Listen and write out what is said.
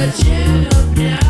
Зачем я